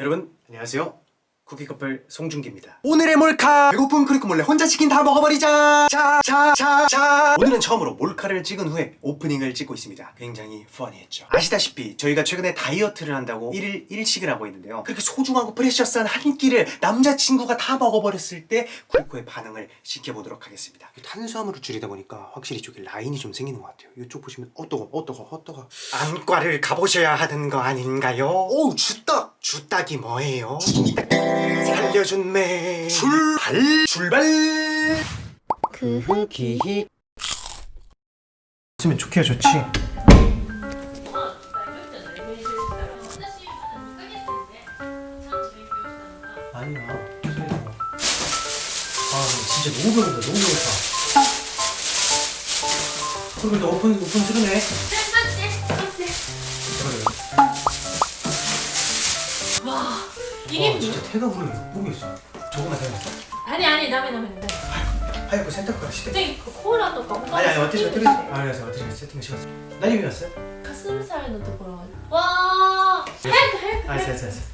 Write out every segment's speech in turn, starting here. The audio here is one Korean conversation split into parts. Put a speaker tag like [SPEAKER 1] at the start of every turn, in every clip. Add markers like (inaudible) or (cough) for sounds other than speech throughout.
[SPEAKER 1] 여러분 안녕하세요 쿠키커플 송중기입니다. 오늘의 몰카! 배고픈 크리코 몰래 혼자 치킨 다 먹어버리자! 자자자자! 오늘은 처음으로 몰카를 찍은 후에 오프닝을 찍고 있습니다. 굉장히 펀이했죠. 아시다시피 저희가 최근에 다이어트를 한다고 1일 1식을 하고 있는데요. 그렇게 소중하고 프레셔스한 한 끼를 남자친구가 다 먹어버렸을 때 쿠리코의 반응을 지켜보도록 하겠습니다. 탄수화물을 줄이다 보니까 확실히 저기 라인이 좀 생기는 것 같아요. 이쪽 보시면 어떠거 어떠거 어떠거 안과를 가보셔야 하는 거 아닌가요? 오우 주떡 주떡이 뭐예요? 살려준 매. 출발 출발.
[SPEAKER 2] 크흐기히
[SPEAKER 1] 쓰면 좋게야 좋지? 아니야. 아 진짜 너무 배고프다 너무 배고파. 그럼 너 오픈 오픈 수르네 어,
[SPEAKER 3] 이게 와,
[SPEAKER 1] 진짜 태가부리 목이 있어. 조금만 해봤어.
[SPEAKER 3] 아니 아니 남의 남의 남의.
[SPEAKER 1] 아이고 센터카 시대.
[SPEAKER 3] 갑자기 그 코라 또 깜짝.
[SPEAKER 1] 아니 아니 어떻게 어떻게 알았어 어떻게 세팅 시켰어.
[SPEAKER 3] 난이 왔어? 가슴살 넣는 거. 와. 헬크 헬크.
[SPEAKER 1] 알았어 알았어 알았어.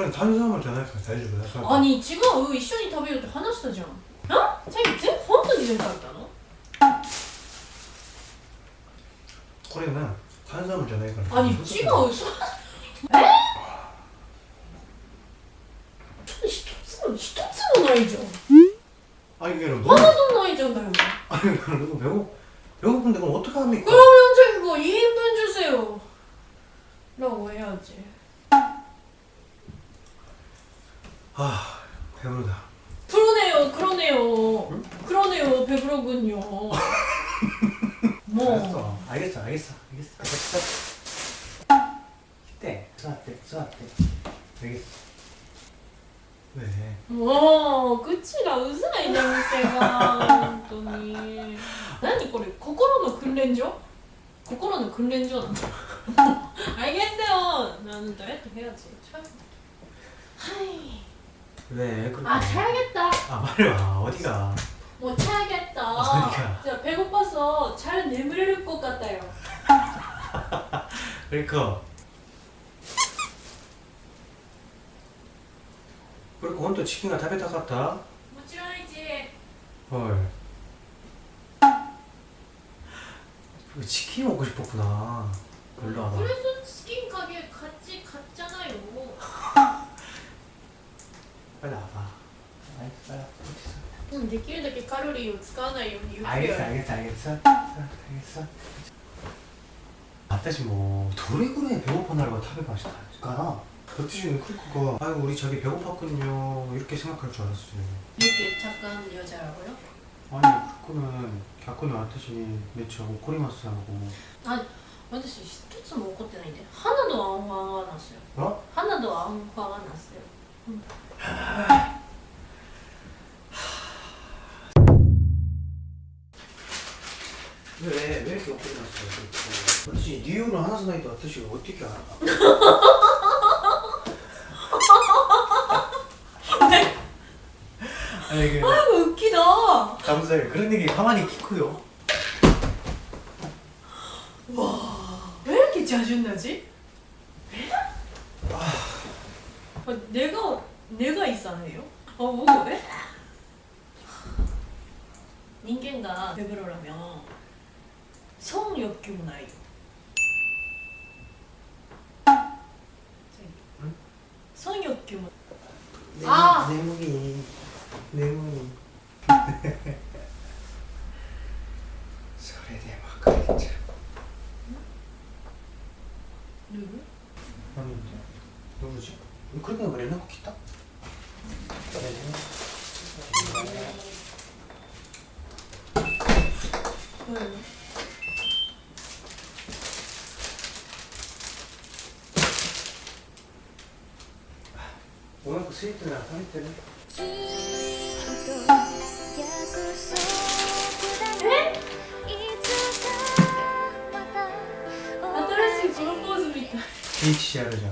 [SPEAKER 1] 그래 탄수화물 전화해서 다해주고 약간
[SPEAKER 3] アニ違う一緒に食べようって話したじゃんあチャギ全本当に全部食べたの
[SPEAKER 1] 코레는 탄수화물 전화해서
[SPEAKER 3] アニ違うそえちょっと一つも一つもないじゃん
[SPEAKER 1] 아니 이게 너무
[SPEAKER 3] 하나도ないじゃんだよ
[SPEAKER 1] 아니 너무 배고 배고픈데 그럼 어떻게 합니까?
[SPEAKER 3] 그러면 자기가 2인분 주세요 라고 해야지
[SPEAKER 1] 아 배부르다
[SPEAKER 3] 그러네요 그러네요 그러네요 배부르군요 뭐
[SPEAKER 1] 알았어 알겠어 알겠어 알겠어 알겠어 이때 수학때 수학때 알겠어 왜?
[SPEAKER 3] もう口がうざいね店が本当に何これ心の訓練所心の訓練所なんだ 알겠어요 나는 다이어트 해야지 하이
[SPEAKER 1] 왜? 그렇게
[SPEAKER 3] 아 자야겠다
[SPEAKER 1] 아 말해봐 어디가
[SPEAKER 3] 뭐 자야겠다
[SPEAKER 1] 어디가?
[SPEAKER 3] 진짜 배고파서 잘 내밀을 것 같아요
[SPEAKER 1] 그러니까 (laughs) 그리고 혼또 치킨가食べたかった
[SPEAKER 3] 뭐ちろん이지
[SPEAKER 1] 헐 그 치킨 먹고 싶었구나 놀러 와봐
[SPEAKER 3] 그래서 치킨
[SPEAKER 1] 빨리 와봐 알겠어 빨리 와 어딨어
[SPEAKER 3] うんできるだけカロリーを使わないようにゆっくり
[SPEAKER 1] 알겠어 알겠어 알겠어 알겠어私もどれぐらい 배고파 나를食べましたか 덕지씨는 크리코가 아이고 우리 자기 배고팠거든요 이렇게 생각할 줄 알았어요
[SPEAKER 3] 이렇게 착한 여자라고요?
[SPEAKER 1] 아니 크리코는 갸코니 왔더니 매치 오코리마스하고
[SPEAKER 3] あ私一つも怒ってないんで花のアンファンはなすよ
[SPEAKER 1] 어?
[SPEAKER 3] 花のアンファンはなすよ
[SPEAKER 1] 왜, 왜 이렇게 오코리마스야 덕지 리오는 하나도 나이도 왔더니 어떻게 알아? (laughs) 아니 이게
[SPEAKER 3] 아이고 웃기다.
[SPEAKER 1] 감사해요 그런 얘기 가만히 키고요.
[SPEAKER 3] 왜 이렇게 짜증나지? 아, 내가 내가 이상해요? 아 뭐가 왜? 인간가 배부르려면 성욕규 나요
[SPEAKER 1] 응?
[SPEAKER 3] 성욕규
[SPEAKER 1] 내 무기 내 무기それで別れちゃう
[SPEAKER 3] 누구?
[SPEAKER 1] 아닌데 누구지? ウク
[SPEAKER 3] ラ
[SPEAKER 1] イナが連絡来た、うん。お腹
[SPEAKER 2] いてなて新しいプロポー
[SPEAKER 3] ズみたい。ピーチして
[SPEAKER 1] やるじゃん。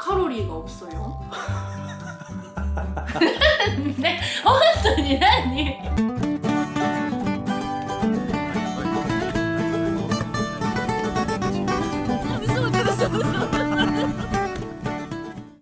[SPEAKER 3] 칼로리가 없어요. (laughs) 네, 어떤 일아니